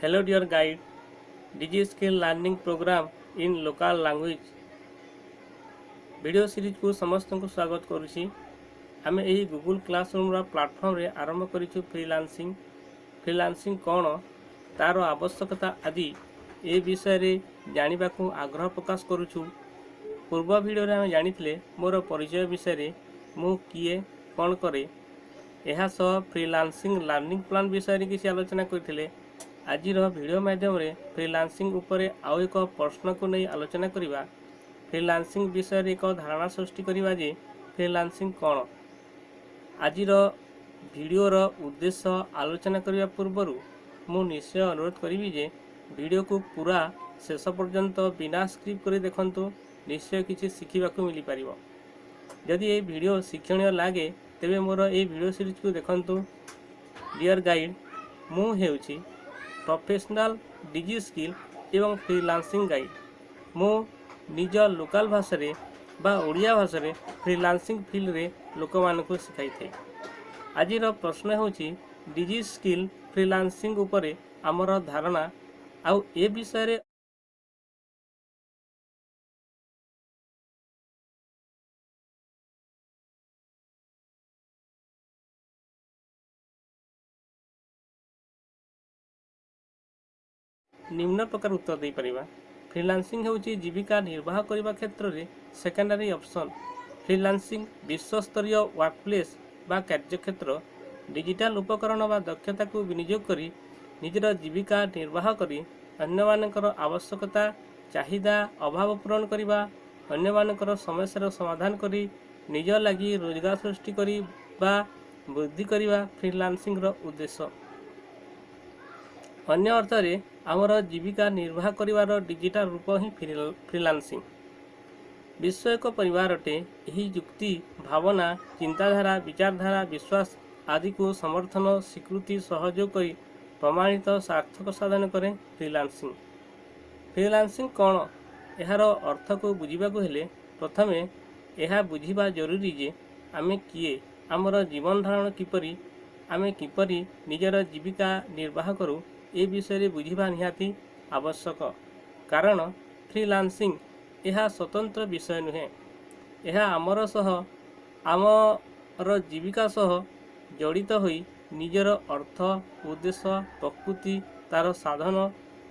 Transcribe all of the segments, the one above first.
Hello dear guide, Digi Skill Learning Program in Local Language. Video ସିରିଜକୁ ସମସ୍ତଙ୍କୁ ସ୍ୱାଗତ କରୁଛି ଆମେ ଏହି ଗୁଗୁଲ୍ କ୍ଲାସରୁମ୍ର ପ୍ଲାଟଫର୍ମରେ ଆରମ୍ଭ କରିଛୁ ଫ୍ରିଲାନ୍ସିଂ ଫ୍ରିଲାନ୍ସିଂ କ'ଣ ତା'ର ଆବଶ୍ୟକତା ଆଦି ଏ ବିଷୟରେ ଜାଣିବାକୁ ଆଗ୍ରହ ପ୍ରକାଶ କରୁଛୁ ପୂର୍ବ ଭିଡ଼ିଓରେ ଆମେ ଜାଣିଥିଲେ ମୋର ପରିଚୟ ବିଷୟରେ ମୁଁ କିଏ କ'ଣ କରେ ଏହା ସହ ଫ୍ରିଲାନ୍ସିଂ ଲର୍ଣ୍ଣିଂ ପ୍ଲାନ୍ ବିଷୟରେ କିଛି ଆଲୋଚନା କରିଥିଲେ ଆଜିର ଭିଡ଼ିଓ ମାଧ୍ୟମରେ ଫ୍ରିଲାନ୍ସିଂ ଉପରେ ଆଉ ଏକ ପ୍ରଶ୍ନକୁ ନେଇ ଆଲୋଚନା କରିବା। ଫ୍ରିଲାନ୍ସିଂ ବିଷୟରେ ଏକ ଧାରଣା ସୃଷ୍ଟି କରିବା ଯେ ଫ୍ରିଲାନ୍ସିଂ କ'ଣ? ଆଜିର ଭିଡ଼ିଓର ଉଦ୍ଦେଶ୍ୟ ଆଲୋଚନା କରିବା ପୂର୍ବରୁ ମୁଁ ନିଶ୍ଚୟ ଅନୁରୋଧ କରିବି ଯେ ଭିଡ଼ିଓକୁ ପୁରା ଶେଷ ପର୍ଯ୍ୟନ୍ତ ବିନା ସ୍କ୍ରିପ୍ଟ କରି ଦେଖନ୍ତୁ ନିଶ୍ଚୟ କିଛି ଶିଖିବାକୁ ମିଳିପାରିବ। ଯଦି ଏହି ଭିଡ଼ିଓ ଶିକ୍ଷଣୀୟ ଲାଗେ ତେବେ ମୋର ଏହି ଭିଡ଼ିଓ ସିରିଜକୁ ଦେଖନ୍ତୁ। ଡିଅର୍ ଗାଇଡ଼ ମୁଁ ହେଉଛି ପ୍ରଫେସନାଲ୍ ଡିଜି ସ୍କିଲ୍ ଏବଂ ଫ୍ରିଲାନ୍ସିଂ ଗାଇଡ଼ ମୁଁ ନିଜ ଲୋକାଲ୍ ଭାଷାରେ ବା ଓଡ଼ିଆ ଭାଷାରେ ଫ୍ରିଲାନ୍ସିଂ ଫିଲ୍ଡରେ ଲୋକମାନଙ୍କୁ ଶିଖାଇଥାଏ। ଆଜିର ପ୍ରଶ୍ନ ହେଉଛି ଡିଜି ସ୍କିଲ୍ ଫ୍ରିଲାନ୍ସିଂ ଉପରେ ଆମର ଧାରଣା ଆଉ ଏ ବିଷୟରେ ନିମ୍ନ ପ୍ରକାର ଉତ୍ତର ଦେଇପାରିବା। ଫ୍ରିଲାନ୍ସିଂ ହେଉଛି ଜୀବିକା ନିର୍ବାହ କରିବା କ୍ଷେତ୍ରରେ ସେକେଣ୍ଡାରୀ ଅପସନ୍ ଫ୍ରିଲାନ୍ସିଂ ବିଶ୍ୱସ୍ତରୀୟ ୱାର୍କପ୍ଲେସ୍ ବା କାର୍ଯ୍ୟକ୍ଷେତ୍ର। ଡିଜିଟାଲ ଉପକରଣ ବା ଦକ୍ଷତାକୁ ବିନିଯୋଗ କରି ନିଜର ଜୀବିକା ନିର୍ବାହ କରି ଅନ୍ୟମାନଙ୍କର ଆବଶ୍ୟକତା ଚାହିଦା ଅଭାବ ପୂରଣ କରିବା ଅନ୍ୟମାନଙ୍କର ସମସ୍ୟାର ସମାଧାନ କରି ନିଜ ଲାଗି ରୋଜଗାର ସୃଷ୍ଟି କରି ବା ବୃଦ୍ଧି କରିବା ଫ୍ରିଲାନ୍ସିଂର ଉଦ୍ଦେଶ୍ୟ। ଅନ୍ୟ ଅର୍ଥରେ ଆମର ଜୀବିକା ନିର୍ବାହ କରିବାର ଡିଜିଟାଲ ରୂପ ହିଁ ଫ୍ରିଲାନ୍ସିଂ। ବିଶ୍ୱ ଏକ ପରିବାର ଅଟେ ଏହି ଯୁକ୍ତି ଭାବନା ଚିନ୍ତାଧାରା ବିଚାରଧାରା ବିଶ୍ୱାସ ଆଦିକୁ ସମର୍ଥନ ସ୍ୱୀକୃତି ସହଯୋଗ କରି ପ୍ରମାଣିତ ସାର୍ଥକ ସାଧନ କରେ ଫ୍ରିଲାନ୍ସିଂ। ଫ୍ରିଲାନ୍ସିଂ କ'ଣ? ଏହାର ଅର୍ଥକୁ ବୁଝିବାକୁ ହେଲେ ପ୍ରଥମେ ଏହା ବୁଝିବା ଜରୁରୀ ଯେ ଆମେ କିଏ ଆମର ଜୀବନ ଧାରଣ କିପରି ଆମେ କିପରି ନିଜର ଜୀବିକା ନିର୍ବାହ କରୁ ଏ ବିଷୟରେ ବୁଝିବା ନିହାତି ଆବଶ୍ୟକ କାରଣ ଫ୍ରିଲାନ୍ସିଂ ଏହା ସ୍ୱତନ୍ତ୍ର ବିଷୟ ନୁହେଁ ଏହା ଆମର ସହ ଆମର ଜୀବିକା ସହ ଜଡ଼ିତ ହୋଇ ନିଜର ଅର୍ଥ ଉଦ୍ଦେଶ୍ୟ ପ୍ରକୃତି ତା'ର ସାଧନ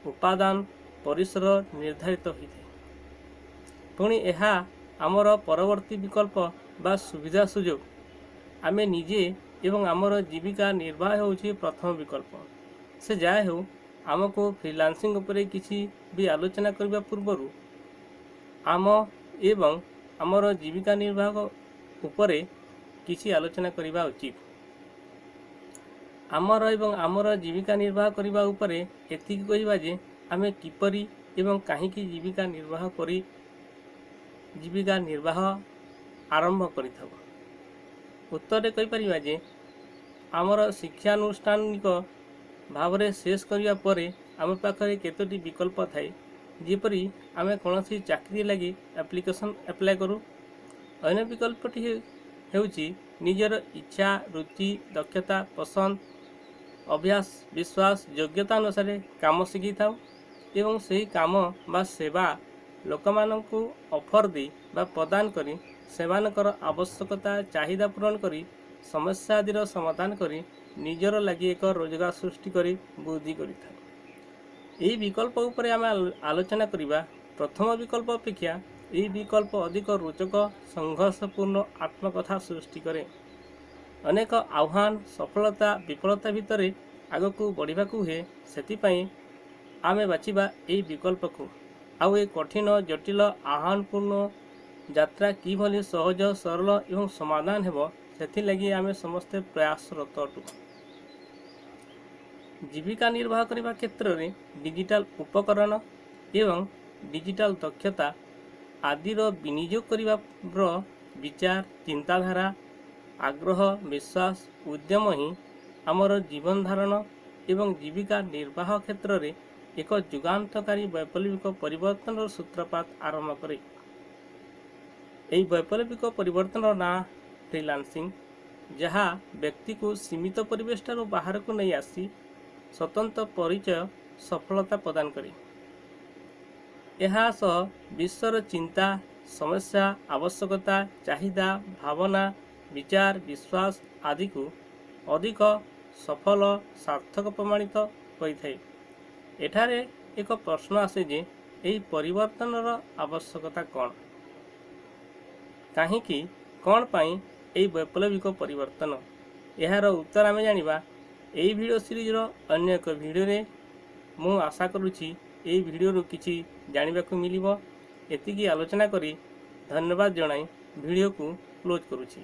ଉପାଦାନ ପରିସର ନିର୍ଦ୍ଧାରିତ ହୋଇଥାଏ ପୁଣି ଏହା ଆମର ପରବର୍ତ୍ତୀ ବିକଳ୍ପ ବା ସୁବିଧା ସୁଯୋଗ ଆମେ ନିଜେ ଏବଂ ଆମର ଜୀବିକା ନିର୍ବାହ ହେଉଛି ପ୍ରଥମ ବିକଳ୍ପ ସେ ଯାହା ହେଉ ଆମକୁ ଫ୍ରିଲାନ୍ସିଂ ଉପରେ କିଛି ବି ଆଲୋଚନା କରିବା ପୂର୍ବରୁ ଆମ ଏବଂ ଆମର ଜୀବିକା ନିର୍ବାହ ଉପରେ କିଛି ଆଲୋଚନା କରିବା ଉଚିତ ଆମର ଏବଂ ଆମର ଜୀବିକା ନିର୍ବାହ କରିବା ଉପରେ ଏତିକି କହିବା ଯେ ଆମେ କିପରି ଏବଂ କାହିଁକି ଜୀବିକା ନିର୍ବାହ କରି ଜୀବିକା ନିର୍ବାହ ଆରମ୍ଭ କରିଥାଉ ଉତ୍ତରରେ କହିପାରିବା ଯେ ଆମର ଶିକ୍ଷାନୁଷ୍ଠାନିକ ଭାବରେ ଶେଷ କରିବା ପରେ ଆମ ପାଖରେ କେତୋଟି ବିକଳ୍ପ ଥାଏ। ଯେପରି ଆମେ କୌଣସି ଚାକିରି ଲାଗି ଆପ୍ଲିକେସନ୍ ଆପ୍ଲାଏ କରୁ। ଅନ୍ୟ ବିକଳ୍ପଟି ହେଉଛି ନିଜର ଇଚ୍ଛା ରୁଚି ଦକ୍ଷତା ପସନ୍ଦ ଅଭ୍ୟାସ ବିଶ୍ୱାସ ଯୋଗ୍ୟତା ଅନୁସାରେ କାମ ଶିଖିଥାଉ ଏବଂ ସେହି କାମ ବା ସେବା ଲୋକମାନଙ୍କୁ ଅଫର୍ ଦେଇ ବା ପ୍ରଦାନ କରି ସେମାନଙ୍କର ଆବଶ୍ୟକତା ଚାହିଦା ପୂରଣ କରି ସମସ୍ୟା ଆଦିର ସମାଧାନ କରି ନିଜର ଲାଗି ଏକ ରୋଜଗାର ସୃଷ୍ଟି କରି ବୃଦ୍ଧି କରିଥାଉ ଏହି ବିକଳ୍ପ ଉପରେ ଆମେ ଆଲୋଚନା କରିବା। ପ୍ରଥମ ବିକଳ୍ପ ଅପେକ୍ଷା ଏହି ବିକଳ୍ପ ଅଧିକ ରୋଚକ ସଂଘର୍ଷପୂର୍ଣ୍ଣ ଆତ୍ମକଥା ସୃଷ୍ଟି କରେ। ଅନେକ ଆହ୍ୱାନ ସଫଳତା ବିଫଳତା ଭିତରେ ଆଗକୁ ବଢ଼ିବାକୁ ହୁଏ। ସେଥିପାଇଁ ଆମେ ବାଛିବା ଏହି ବିକଳ୍ପକୁ। ଆଉ ଏ କଠିନ ଜଟିଳ ଆହ୍ୱାନପୂର୍ଣ୍ଣ ଯାତ୍ରା କିଭଳି ସହଜ ସରଳ ଏବଂ ସମାଧାନ ହେବ ସେଥିଲାଗି ଆମେ ସମସ୍ତେ ପ୍ରୟାସରତ ଅଟୁ ଜୀବିକା ନିର୍ବାହ କରିବା କ୍ଷେତ୍ରରେ ଡିଜିଟାଲ ଉପକରଣ ଏବଂ ଡିଜିଟାଲ ଦକ୍ଷତା ଆଦିର ବିନିଯୋଗ କରିବାର ବିଚାର ଚିନ୍ତାଧାରା ଆଗ୍ରହ ବିଶ୍ୱାସ ଉଦ୍ୟମ ହିଁ ଆମର ଜୀବନ ଧାରଣ ଏବଂ ଜୀବିକା ନିର୍ବାହ କ୍ଷେତ୍ରରେ ଏକ ଯୁଗାନ୍ତକାରୀ ବୈପ୍ଳବିକ ପରିବର୍ତ୍ତନର ସୂତ୍ରପାତ ଆରମ୍ଭ କରେ। ଏହି ବୈପ୍ଳବିକ ପରିବର୍ତ୍ତନର ନାଁ ଫ୍ରିଲାନ୍ସିଂ ଯାହା ବ୍ୟକ୍ତିକୁ ସୀମିତ ପରିବେଶଠାରୁ ବାହାରକୁ ନେଇ ଆସି ସ୍ୱତନ୍ତ୍ର ପରିଚୟ ସଫଳତା ପ୍ରଦାନ କରେ। ଏହା ସହ ବିଶ୍ୱର ଚିନ୍ତା ସମସ୍ୟା ଆବଶ୍ୟକତା ଚାହିଦା ଭାବନା ବିଚାର ବିଶ୍ୱାସ ଆଦିକୁ ଅଧିକ ସଫଳ ସାର୍ଥକ ପ୍ରମାଣିତ କରିଥାଏ ଏଠାରେ ଏକ ପ୍ରଶ୍ନ ଆସେ ଯେ ଏହି ପରିବର୍ତ୍ତନର ଆବଶ୍ୟକତା କ'ଣ? କାହିଁକି? କ'ଣ ପାଇଁ ଏହି ବୈପ୍ଳବିକ ପରିବର୍ତ୍ତନ। ଏହାର ଉତ୍ତର ଆମେ ଜାଣିବା। ଏହି ଭିଡ଼ିଓ ସିରିଜର ଅନ୍ୟ ଏକ ଭିଡ଼ିଓରେ ମୁଁ ଆଶା କରୁଛି ଏହି ଭିଡ଼ିଓରୁ କିଛି ଜାଣିବାକୁ ମିଳିବ। ଏତିକି ଆଲୋଚନା କରି ଧନ୍ୟବାଦ ଜଣାଇ ଭିଡ଼ିଓକୁ କ୍ଲୋଜ୍ କରୁଛି।